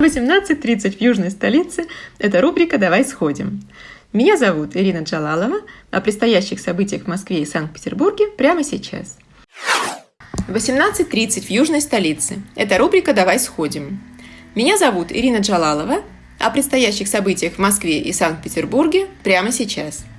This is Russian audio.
18.30 в южной столице – это рубрика «Давай сходим». Меня зовут Ирина Джалалова. О предстоящих событиях в Москве и Санкт-Петербурге прямо сейчас. 18.30 в южной столице – это рубрика «Давай сходим». Меня зовут Ирина Джалалова. О предстоящих событиях в Москве и Санкт-Петербурге прямо сейчас –